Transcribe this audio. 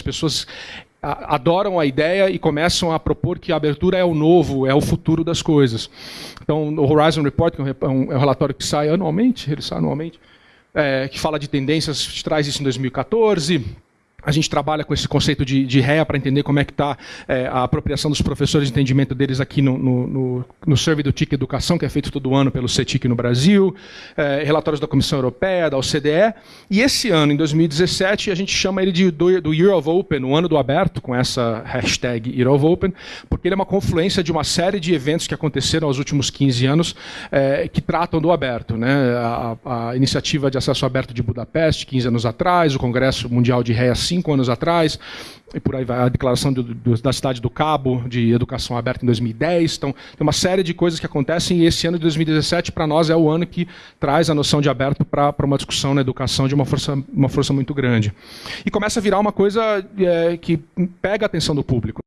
As pessoas adoram a ideia e começam a propor que a abertura é o novo, é o futuro das coisas. Então, o Horizon Report, que é um, é um relatório que sai anualmente, ele sai anualmente, é, que fala de tendências, traz isso em 2014 a gente trabalha com esse conceito de, de REA para entender como é que está é, a apropriação dos professores de entendimento deles aqui no, no, no, no survey do TIC Educação, que é feito todo ano pelo CETIC no Brasil, é, relatórios da Comissão Europeia, da OCDE. E esse ano, em 2017, a gente chama ele de, do, do Year of Open, o ano do aberto, com essa hashtag Year of Open, porque ele é uma confluência de uma série de eventos que aconteceram nos últimos 15 anos é, que tratam do aberto. Né? A, a, iniciativa de acesso aberto de Budapeste, 15 anos atrás, o Congresso Mundial de REA cinco anos atrás, e por aí vai a declaração do, do, da cidade do Cabo de educação aberta em 2010. Então, tem uma série de coisas que acontecem e esse ano de 2017 para nós é o ano que traz a noção de aberto para uma discussão na educação de uma força, uma força muito grande. E começa a virar uma coisa é, que pega a atenção do público.